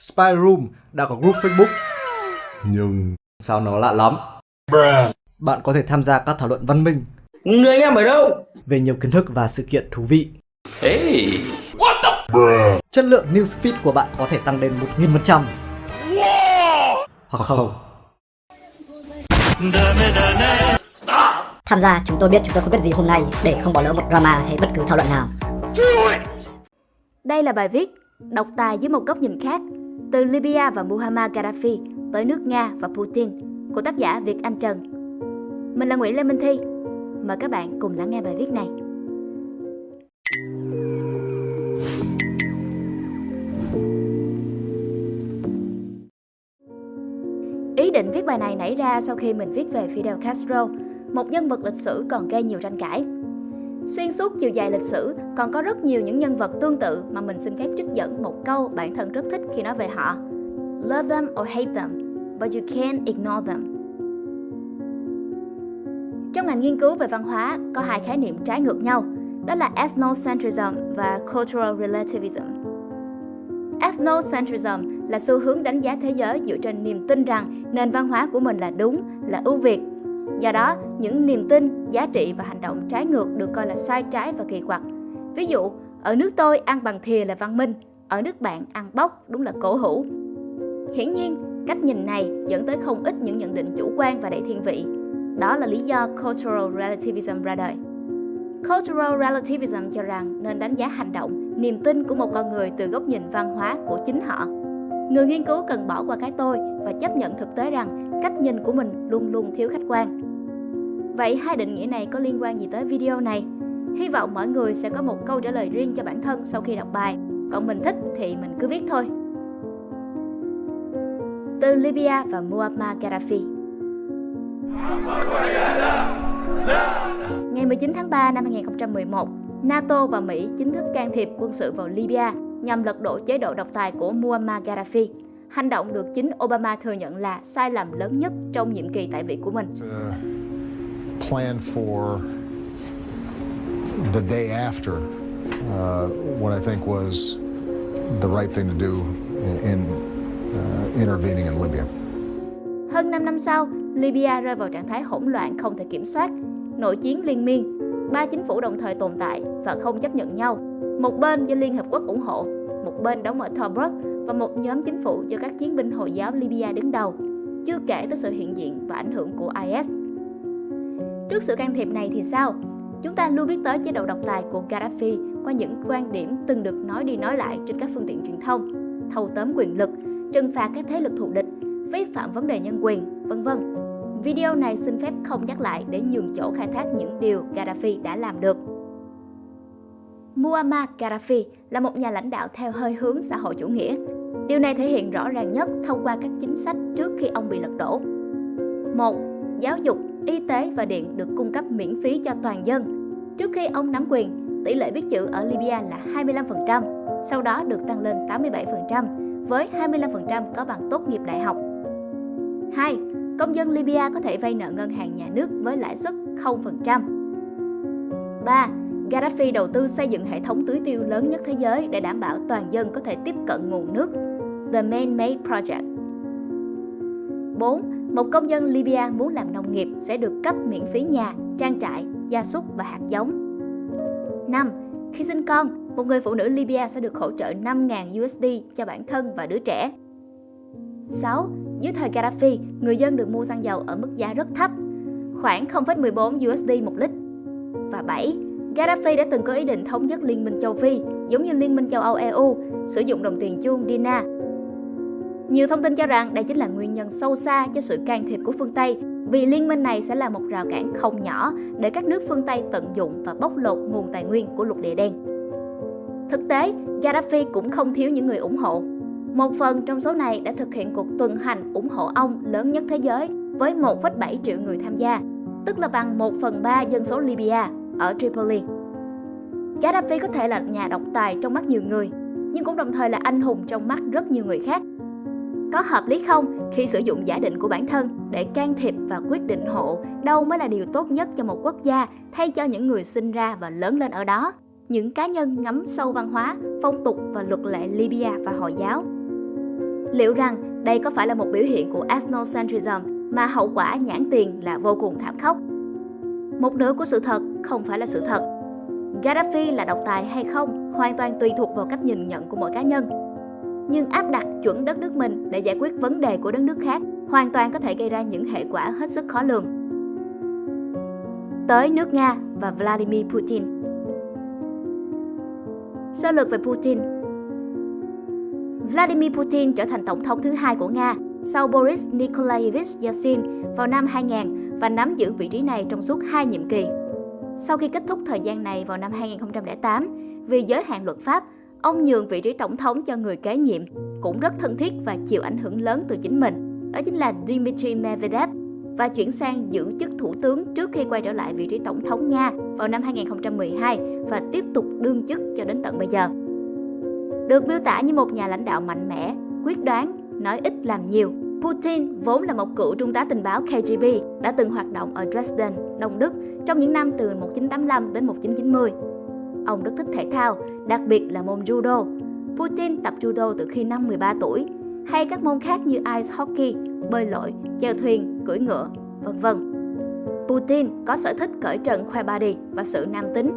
Spy Room đã có group Facebook. Nhưng sao nó lạ lắm? Bạn có thể tham gia các thảo luận văn minh Người anh em ở đâu? về nhiều kiến thức và sự kiện thú vị. Hey. Chất lượng newsfeed của bạn có thể tăng lên 1000%. Hoặc không. Tham gia chúng tôi biết chúng tôi không biết gì hôm nay để không bỏ lỡ một drama hay bất cứ thảo luận nào. Đây là bài viết Độc tài dưới một góc nhìn khác từ Libya và Muammar Gaddafi tới nước Nga và Putin của tác giả Việt Anh Trần. Mình là Nguyễn Lê Minh Thi. Mời các bạn cùng lắng nghe bài viết này. Ý định viết bài này nảy ra sau khi mình viết về Fidel Castro, một nhân vật lịch sử còn gây nhiều tranh cãi. Xuyên suốt chiều dài lịch sử còn có rất nhiều những nhân vật tương tự mà mình xin phép trích dẫn một câu bản thân rất thích khi nói về họ. Love them or hate them, but you can't ignore them. Trong ngành nghiên cứu về văn hóa có hai khái niệm trái ngược nhau, đó là ethnocentrism và cultural relativism. Ethnocentrism là xu hướng đánh giá thế giới dựa trên niềm tin rằng nền văn hóa của mình là đúng, là ưu việt. Do đó, những niềm tin, giá trị và hành động trái ngược được coi là sai trái và kỳ quặc. Ví dụ, ở nước tôi ăn bằng thìa là văn minh, ở nước bạn ăn bóc đúng là cổ hủ. Hiển nhiên, cách nhìn này dẫn tới không ít những nhận định chủ quan và đầy thiên vị. Đó là lý do Cultural Relativism ra đời. Cultural Relativism cho rằng nên đánh giá hành động, niềm tin của một con người từ góc nhìn văn hóa của chính họ. Người nghiên cứu cần bỏ qua cái tôi và chấp nhận thực tế rằng cách nhìn của mình luôn luôn thiếu khách quan. Vậy hai định nghĩa này có liên quan gì tới video này? Hy vọng mọi người sẽ có một câu trả lời riêng cho bản thân sau khi đọc bài. Còn mình thích thì mình cứ viết thôi. Từ Libya và Muammar Gaddafi Ngày 19 tháng 3 năm 2011, NATO và Mỹ chính thức can thiệp quân sự vào Libya nhằm lật đổ chế độ độc tài của Muammar Gaddafi. Hành động được chính Obama thừa nhận là sai lầm lớn nhất trong nhiệm kỳ tại vị của mình plan for the day after uh, what I think was the right thing to do in uh, intervening in Libya. Hơn 5 năm sau, Libya rơi vào trạng thái hỗn loạn không thể kiểm soát, nội chiến liên miên, ba chính phủ đồng thời tồn tại và không chấp nhận nhau. Một bên do Liên Hợp Quốc ủng hộ, một bên đóng ở Tobruk và một nhóm chính phủ do các chiến binh Hồi giáo Libya đứng đầu, chưa kể tới sự hiện diện và ảnh hưởng của IS. Trước sự can thiệp này thì sao? Chúng ta luôn biết tới chế độ độc tài của Gaddafi qua những quan điểm từng được nói đi nói lại trên các phương tiện truyền thông, thâu tóm quyền lực, trừng phạt các thế lực thù địch, vi phạm vấn đề nhân quyền, vân vân. Video này xin phép không nhắc lại để nhường chỗ khai thác những điều Gaddafi đã làm được. Muammar Gaddafi là một nhà lãnh đạo theo hơi hướng xã hội chủ nghĩa. Điều này thể hiện rõ ràng nhất thông qua các chính sách trước khi ông bị lật đổ. 1. Giáo dục, y tế và điện được cung cấp miễn phí cho toàn dân. Trước khi ông nắm quyền, tỷ lệ biết chữ ở Libya là 25%, sau đó được tăng lên 87%, với 25% có bằng tốt nghiệp đại học. 2. Công dân Libya có thể vay nợ ngân hàng nhà nước với lãi suất 0%. 3. Gaddafi đầu tư xây dựng hệ thống tưới tiêu lớn nhất thế giới để đảm bảo toàn dân có thể tiếp cận nguồn nước. The Main Made Project 4. Một công dân Libya muốn làm nông nghiệp sẽ được cấp miễn phí nhà, trang trại, gia súc và hạt giống. 5. Khi sinh con, một người phụ nữ Libya sẽ được hỗ trợ 5.000 USD cho bản thân và đứa trẻ. 6. Dưới thời Gaddafi, người dân được mua xăng dầu ở mức giá rất thấp, khoảng 0,14 USD một lít. Và 7. Gaddafi đã từng có ý định thống nhất Liên minh châu Phi, giống như Liên minh châu Âu EU, sử dụng đồng tiền chuông dinar. Nhiều thông tin cho rằng đây chính là nguyên nhân sâu xa cho sự can thiệp của phương Tây, vì liên minh này sẽ là một rào cản không nhỏ để các nước phương Tây tận dụng và bóc lột nguồn tài nguyên của lục địa đen. Thực tế, Gaddafi cũng không thiếu những người ủng hộ. Một phần trong số này đã thực hiện cuộc tuần hành ủng hộ ông lớn nhất thế giới với 1,7 triệu người tham gia, tức là bằng 1 phần 3 dân số Libya ở Tripoli. Gaddafi có thể là nhà độc tài trong mắt nhiều người, nhưng cũng đồng thời là anh hùng trong mắt rất nhiều người khác. Có hợp lý không khi sử dụng giả định của bản thân để can thiệp và quyết định hộ đâu mới là điều tốt nhất cho một quốc gia thay cho những người sinh ra và lớn lên ở đó, những cá nhân ngắm sâu văn hóa, phong tục và luật lệ Libya và Hồi giáo. Liệu rằng đây có phải là một biểu hiện của ethnocentrism mà hậu quả nhãn tiền là vô cùng thảm khốc? Một nửa của sự thật không phải là sự thật. Gaddafi là độc tài hay không hoàn toàn tùy thuộc vào cách nhìn nhận của mỗi cá nhân. Nhưng áp đặt chuẩn đất nước mình để giải quyết vấn đề của đất nước khác hoàn toàn có thể gây ra những hệ quả hết sức khó lường. Tới nước Nga và Vladimir Putin Sơ lược về Putin Vladimir Putin trở thành tổng thống thứ hai của Nga sau Boris Nikolaevich Yeltsin vào năm 2000 và nắm giữ vị trí này trong suốt hai nhiệm kỳ. Sau khi kết thúc thời gian này vào năm 2008, vì giới hạn luật pháp, ông nhường vị trí tổng thống cho người kế nhiệm, cũng rất thân thiết và chịu ảnh hưởng lớn từ chính mình. Đó chính là Dmitry Medvedev và chuyển sang giữ chức thủ tướng trước khi quay trở lại vị trí tổng thống Nga vào năm 2012 và tiếp tục đương chức cho đến tận bây giờ. Được miêu tả như một nhà lãnh đạo mạnh mẽ, quyết đoán, nói ít làm nhiều, Putin vốn là một cựu trung tá tình báo KGB đã từng hoạt động ở Dresden, Đông Đức trong những năm từ 1985 đến 1990. Ông rất thích thể thao, đặc biệt là môn judo. Putin tập judo từ khi năm 13 tuổi, hay các môn khác như ice hockey, bơi lội, chèo thuyền, cưỡi ngựa, vân vân. Putin có sở thích cởi trần khoe body và sự nam tính.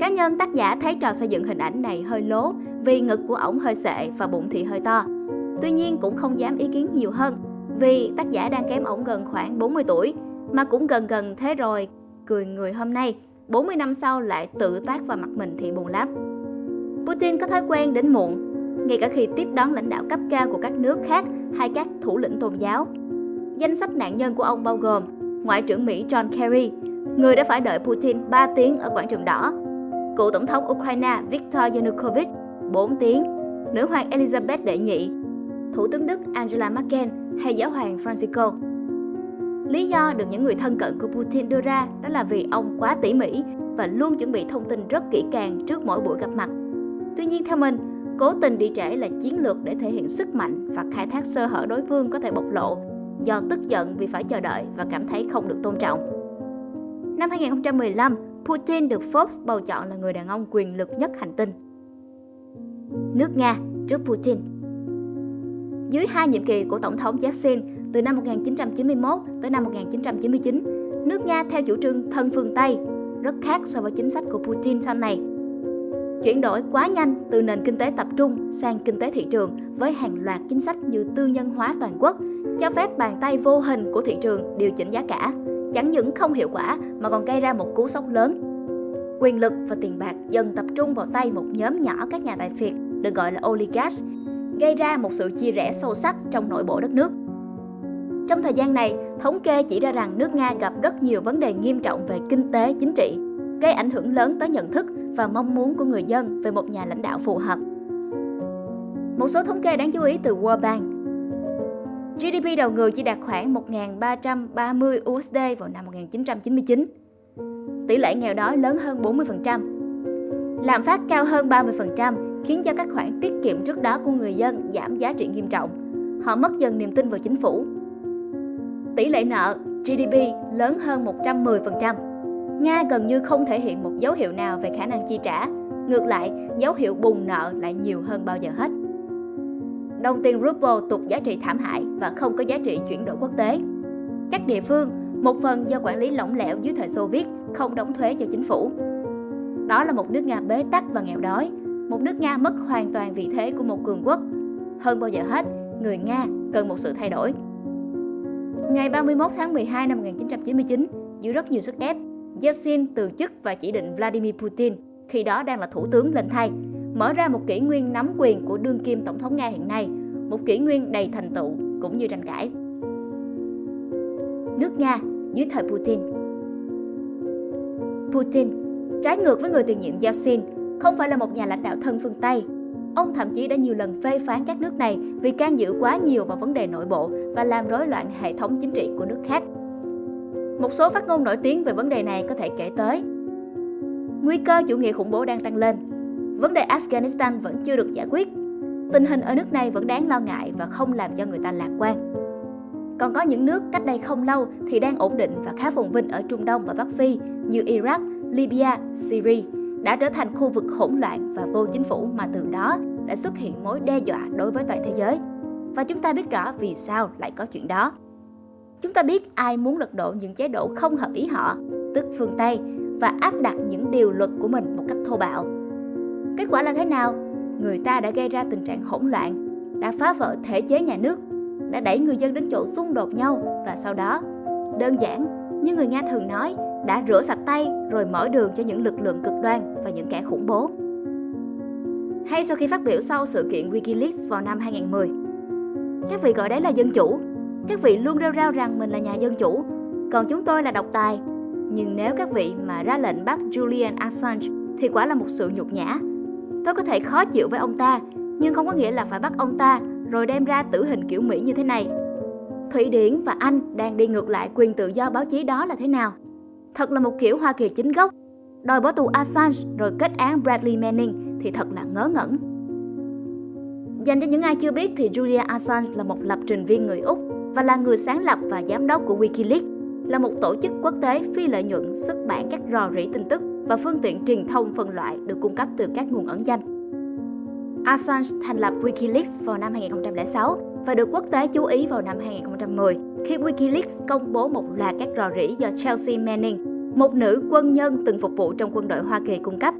Cá nhân tác giả thấy trò xây dựng hình ảnh này hơi lố vì ngực của ổng hơi sệ và bụng thì hơi to. Tuy nhiên cũng không dám ý kiến nhiều hơn vì tác giả đang kém ổng gần khoảng 40 tuổi mà cũng gần gần thế rồi cười người hôm nay 40 năm sau lại tự tác vào mặt mình thì buồn lắm Putin có thói quen đến muộn, ngay cả khi tiếp đón lãnh đạo cấp cao của các nước khác hay các thủ lĩnh tôn giáo danh sách nạn nhân của ông bao gồm Ngoại trưởng Mỹ John Kerry, người đã phải đợi Putin 3 tiếng ở quảng trường đỏ, cựu tổng thống Ukraine Viktor Yanukovych 4 tiếng, nữ hoàng Elizabeth đệ nhị, Thủ tướng Đức Angela Merkel hay giáo hoàng Francisco. Lý do được những người thân cận của Putin đưa ra đó là vì ông quá tỉ mỉ và luôn chuẩn bị thông tin rất kỹ càng trước mỗi buổi gặp mặt. Tuy nhiên theo mình, cố tình đi trễ là chiến lược để thể hiện sức mạnh và khai thác sơ hở đối phương có thể bộc lộ do tức giận vì phải chờ đợi và cảm thấy không được tôn trọng. Năm 2015, Putin được Forbes bầu chọn là người đàn ông quyền lực nhất hành tinh. Nước Nga trước Putin dưới hai nhiệm kỳ của Tổng thống Yeltsin từ năm 1991 tới năm 1999, nước Nga theo chủ trương thân phương Tây, rất khác so với chính sách của Putin sau này. Chuyển đổi quá nhanh từ nền kinh tế tập trung sang kinh tế thị trường với hàng loạt chính sách như tư nhân hóa toàn quốc, cho phép bàn tay vô hình của thị trường điều chỉnh giá cả, chẳng những không hiệu quả mà còn gây ra một cú sốc lớn. Quyền lực và tiền bạc dần tập trung vào tay một nhóm nhỏ các nhà tài phiệt được gọi là oligarchs gây ra một sự chia rẽ sâu sắc trong nội bộ đất nước. Trong thời gian này, thống kê chỉ ra rằng nước Nga gặp rất nhiều vấn đề nghiêm trọng về kinh tế, chính trị, gây ảnh hưởng lớn tới nhận thức và mong muốn của người dân về một nhà lãnh đạo phù hợp. Một số thống kê đáng chú ý từ World Bank. GDP đầu người chỉ đạt khoảng 1.330 USD vào năm 1999. Tỷ lệ nghèo đói lớn hơn 40%. Lạm phát cao hơn 30%, khiến cho các khoản tiết kiệm trước đó của người dân giảm giá trị nghiêm trọng. Họ mất dần niềm tin vào chính phủ. Tỷ lệ nợ GDP lớn hơn 110%. Nga gần như không thể hiện một dấu hiệu nào về khả năng chi trả. Ngược lại, dấu hiệu bùng nợ lại nhiều hơn bao giờ hết. Đồng tiền ruble tụt giá trị thảm hại và không có giá trị chuyển đổi quốc tế. Các địa phương, một phần do quản lý lỏng lẻo dưới thời Xô Viết, không đóng thuế cho chính phủ. Đó là một nước Nga bế tắc và nghèo đói, một nước Nga mất hoàn toàn vị thế của một cường quốc. Hơn bao giờ hết, người Nga cần một sự thay đổi. Ngày 31 tháng 12 năm 1999, dưới rất nhiều sức ép, Yeltsin từ chức và chỉ định Vladimir Putin, khi đó đang là thủ tướng lên thay, mở ra một kỷ nguyên nắm quyền của đương kim tổng thống Nga hiện nay, một kỷ nguyên đầy thành tựu cũng như tranh cãi. Nước Nga dưới thời Putin Putin, trái ngược với người tiền nhiệm Yeltsin, không phải là một nhà lãnh đạo thân phương Tây. Ông thậm chí đã nhiều lần phê phán các nước này vì can dự quá nhiều vào vấn đề nội bộ và làm rối loạn hệ thống chính trị của nước khác. Một số phát ngôn nổi tiếng về vấn đề này có thể kể tới. Nguy cơ chủ nghĩa khủng bố đang tăng lên. Vấn đề Afghanistan vẫn chưa được giải quyết. Tình hình ở nước này vẫn đáng lo ngại và không làm cho người ta lạc quan. Còn có những nước cách đây không lâu thì đang ổn định và khá phồn vinh ở Trung Đông và Bắc Phi như Iraq, Libya, Syria đã trở thành khu vực hỗn loạn và vô chính phủ mà từ đó đã xuất hiện mối đe dọa đối với toàn thế giới. và chúng ta biết rõ vì sao lại có chuyện đó. Chúng ta biết ai muốn lật đổ những chế độ không hợp ý họ, tức phương Tây, và áp đặt những điều luật của mình một cách thô bạo. Kết quả là thế nào? Người ta đã gây ra tình trạng hỗn loạn, đã phá vỡ thể chế nhà nước, đã đẩy người dân đến chỗ xung đột nhau và sau đó, đơn giản như người Nga thường nói, đã rửa sạch tay rồi mở đường cho những lực lượng cực đoan và những kẻ khủng bố. Hay sau khi phát biểu sau sự kiện Wikileaks vào năm 2010, các vị gọi đấy là dân chủ, các vị luôn rêu rao rằng mình là nhà dân chủ, còn chúng tôi là độc tài. Nhưng nếu các vị mà ra lệnh bắt Julian Assange thì quả là một sự nhục nhã. Tôi có thể khó chịu với ông ta, nhưng không có nghĩa là phải bắt ông ta rồi đem ra tử hình kiểu Mỹ như thế này. Thụy Điển và Anh đang đi ngược lại quyền tự do báo chí đó là thế nào? Thật là một kiểu Hoa Kỳ chính gốc. Đòi bỏ tù Assange rồi kết án Bradley Manning thì thật là ngớ ngẩn. Dành cho những ai chưa biết thì Julia Assange là một lập trình viên người Úc và là người sáng lập và giám đốc của Wikileaks, là một tổ chức quốc tế phi lợi nhuận xuất bản các rò rỉ tin tức và phương tiện truyền thông phân loại được cung cấp từ các nguồn ẩn danh. Assange thành lập Wikileaks vào năm 2006 và được quốc tế chú ý vào năm 2010 khi Wikileaks công bố một loạt các rò rỉ do Chelsea Manning, một nữ quân nhân từng phục vụ trong quân đội Hoa Kỳ cung cấp.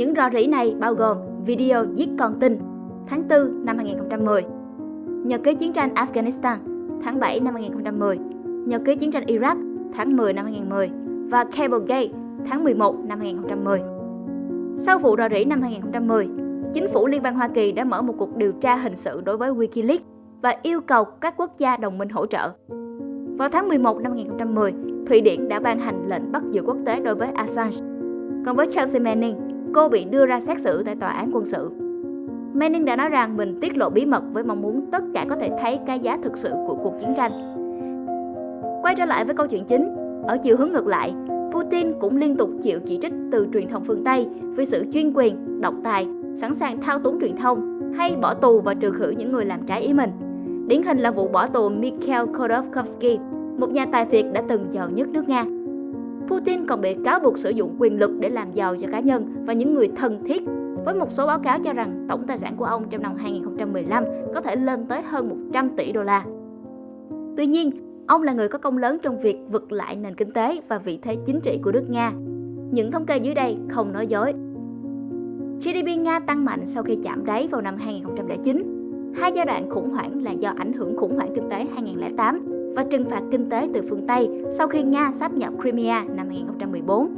Những rò rỉ này bao gồm video giết con tin tháng 4 năm 2010, nhật ký chiến tranh Afghanistan tháng 7 năm 2010, nhật ký chiến tranh Iraq tháng 10 năm 2010 và Cablegate tháng 11 năm 2010. Sau vụ rò rỉ năm 2010, chính phủ Liên bang Hoa Kỳ đã mở một cuộc điều tra hình sự đối với Wikileaks và yêu cầu các quốc gia đồng minh hỗ trợ. Vào tháng 11 năm 2010, Thụy Điển đã ban hành lệnh bắt giữ quốc tế đối với Assange. Còn với Chelsea Manning, cô bị đưa ra xét xử tại tòa án quân sự. Manning đã nói rằng mình tiết lộ bí mật với mong muốn tất cả có thể thấy cái giá thực sự của cuộc chiến tranh. Quay trở lại với câu chuyện chính, ở chiều hướng ngược lại, Putin cũng liên tục chịu chỉ trích từ truyền thông phương Tây vì sự chuyên quyền, độc tài, sẵn sàng thao túng truyền thông hay bỏ tù và trừ khử những người làm trái ý mình. Điển hình là vụ bỏ tù Mikhail Khodorkovsky, một nhà tài phiệt đã từng giàu nhất nước Nga. Putin còn bị cáo buộc sử dụng quyền lực để làm giàu cho cá nhân và những người thân thiết với một số báo cáo cho rằng tổng tài sản của ông trong năm 2015 có thể lên tới hơn 100 tỷ đô la. Tuy nhiên, ông là người có công lớn trong việc vực lại nền kinh tế và vị thế chính trị của nước Nga. Những thống kê dưới đây không nói dối. GDP Nga tăng mạnh sau khi chạm đáy vào năm 2009. Hai giai đoạn khủng hoảng là do ảnh hưởng khủng hoảng kinh tế 2008 và trừng phạt kinh tế từ phương Tây sau khi Nga sáp nhập Crimea năm 2014.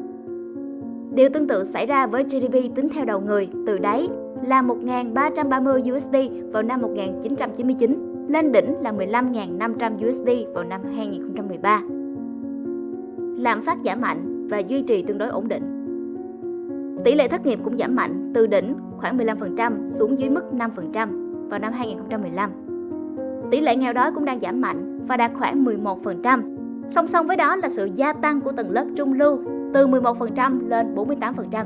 Điều tương tự xảy ra với GDP tính theo đầu người từ đáy là 1.330 USD vào năm 1999, lên đỉnh là 15.500 USD vào năm 2013. Lạm phát giảm mạnh và duy trì tương đối ổn định. Tỷ lệ thất nghiệp cũng giảm mạnh từ đỉnh khoảng 15% xuống dưới mức 5% vào năm 2015. Tỷ lệ nghèo đói cũng đang giảm mạnh và đạt khoảng 11%. Song song với đó là sự gia tăng của tầng lớp trung lưu từ 11% lên 48%.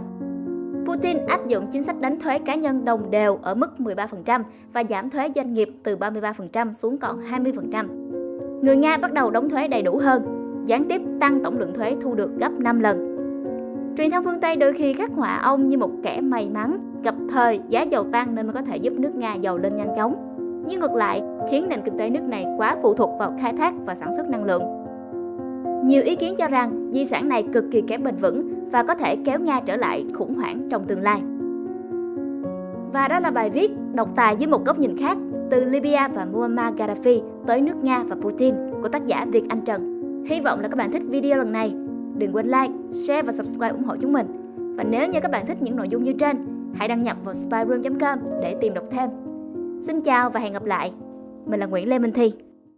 Putin áp dụng chính sách đánh thuế cá nhân đồng đều ở mức 13% và giảm thuế doanh nghiệp từ 33% xuống còn 20%. Người Nga bắt đầu đóng thuế đầy đủ hơn, gián tiếp tăng tổng lượng thuế thu được gấp 5 lần. Truyền thông phương Tây đôi khi khắc họa ông như một kẻ may mắn, gặp thời giá dầu tăng nên mới có thể giúp nước Nga giàu lên nhanh chóng. Nhưng ngược lại, khiến nền kinh tế nước này quá phụ thuộc vào khai thác và sản xuất năng lượng, nhiều ý kiến cho rằng di sản này cực kỳ kém bền vững và có thể kéo Nga trở lại khủng hoảng trong tương lai. Và đó là bài viết độc tài dưới một góc nhìn khác từ Libya và Muammar Gaddafi tới nước Nga và Putin của tác giả Việt Anh Trần. Hy vọng là các bạn thích video lần này. Đừng quên like, share và subscribe ủng hộ chúng mình. Và nếu như các bạn thích những nội dung như trên, hãy đăng nhập vào spyroom.com để tìm đọc thêm. Xin chào và hẹn gặp lại. Mình là Nguyễn Lê Minh Thi.